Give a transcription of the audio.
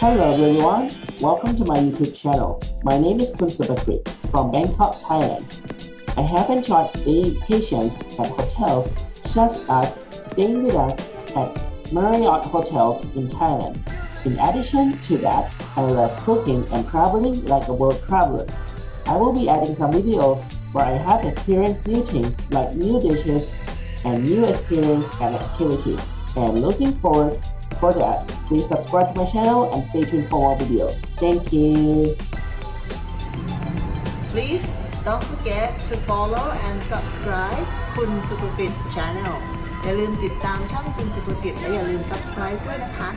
Hello everyone, welcome to my YouTube channel. My name is Kun Supakrit from Bangkok, Thailand. I have enjoyed staycations at hotels such as staying with us at Marriott Hotels in Thailand. In addition to that, I love cooking and traveling like a world traveler. I will be adding some videos where I have experienced new things like new dishes and new experience and activities. And looking forward for that, please subscribe to my channel and stay tuned for more videos. Thank you. Please don't forget to follow and subscribe คุณสุภกิจ Channel อย่าลืมติดตามช่องคุณสุภกิจและอย่าลืม subscribe ด้วยนะคะ